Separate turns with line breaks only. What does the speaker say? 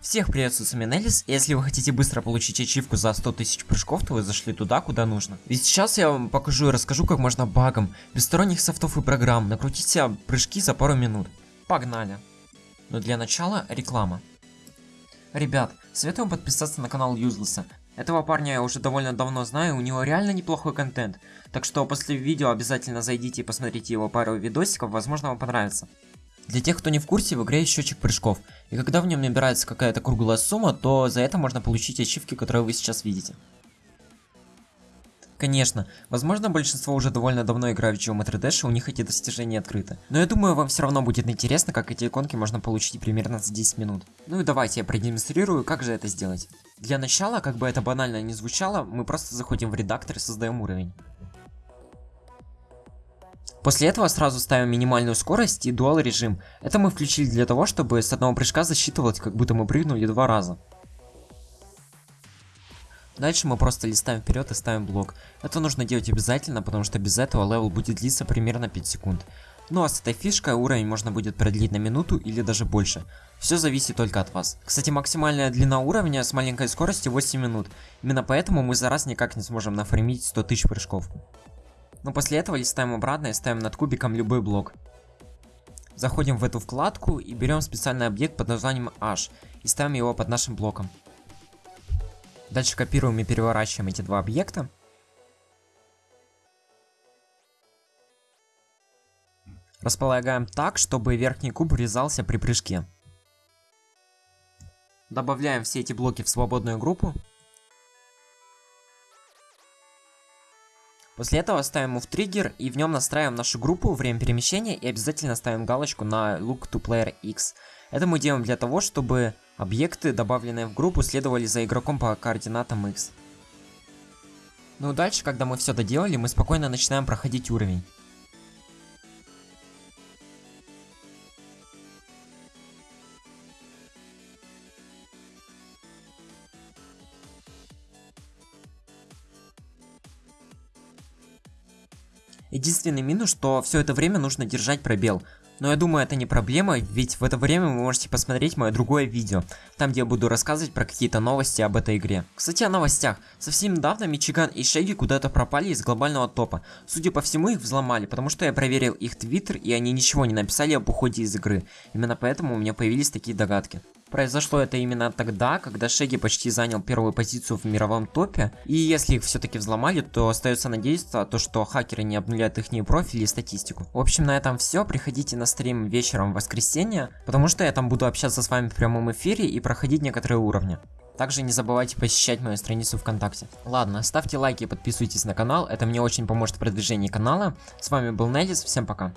Всех приветствую, с вами Неллис. Если вы хотите быстро получить ачивку за 100 тысяч прыжков, то вы зашли туда, куда нужно. Ведь сейчас я вам покажу и расскажу, как можно багом, без сторонних софтов и программ, накрутить себе прыжки за пару минут. Погнали! Но для начала реклама. Ребят, советую подписаться на канал Юзлеса. Этого парня я уже довольно давно знаю, у него реально неплохой контент. Так что после видео обязательно зайдите и посмотрите его пару видосиков, возможно вам понравится. Для тех, кто не в курсе, в игре есть счетчик прыжков, и когда в нем набирается какая-то круглая сумма, то за это можно получить ачивки, которые вы сейчас видите. Конечно, возможно большинство уже довольно давно играют в Geometry Dash, и у них эти достижения открыты. Но я думаю, вам все равно будет интересно, как эти иконки можно получить примерно за 10 минут. Ну и давайте я продемонстрирую, как же это сделать. Для начала, как бы это банально не звучало, мы просто заходим в редактор и создаем уровень. После этого сразу ставим минимальную скорость и dual режим. Это мы включили для того, чтобы с одного прыжка засчитывалось, как будто мы прыгнули два раза. Дальше мы просто листаем вперед и ставим блок. Это нужно делать обязательно, потому что без этого level будет длиться примерно 5 секунд. Ну а с этой фишкой уровень можно будет продлить на минуту или даже больше. Все зависит только от вас. Кстати, максимальная длина уровня с маленькой скоростью 8 минут. Именно поэтому мы за раз никак не сможем нафармить 100 тысяч прыжков. Но после этого листаем обратно и ставим над кубиком любой блок. Заходим в эту вкладку и берем специальный объект под названием H и ставим его под нашим блоком. Дальше копируем и переворачиваем эти два объекта. Располагаем так, чтобы верхний куб врезался при прыжке. Добавляем все эти блоки в свободную группу. После этого ставим его в триггер и в нем настраиваем нашу группу, время перемещения и обязательно ставим галочку на Look to Player X. Это мы делаем для того, чтобы объекты, добавленные в группу, следовали за игроком по координатам X. Ну дальше, когда мы все доделали, мы спокойно начинаем проходить уровень. Единственный минус, что все это время нужно держать пробел. Но я думаю, это не проблема, ведь в это время вы можете посмотреть мое другое видео, там где я буду рассказывать про какие-то новости об этой игре. Кстати, о новостях. Совсем недавно Мичиган и Шеги куда-то пропали из глобального топа. Судя по всему, их взломали, потому что я проверил их твиттер, и они ничего не написали об уходе из игры. Именно поэтому у меня появились такие догадки. Произошло это именно тогда, когда Шеги почти занял первую позицию в мировом топе, и если их все-таки взломали, то остается надеяться, то, что хакеры не обнулят их профили и статистику. В общем, на этом все, приходите на стрим вечером в воскресенье, потому что я там буду общаться с вами в прямом эфире и проходить некоторые уровни. Также не забывайте посещать мою страницу ВКонтакте. Ладно, ставьте лайки и подписывайтесь на канал, это мне очень поможет в продвижении канала. С вами был Неллис, всем пока.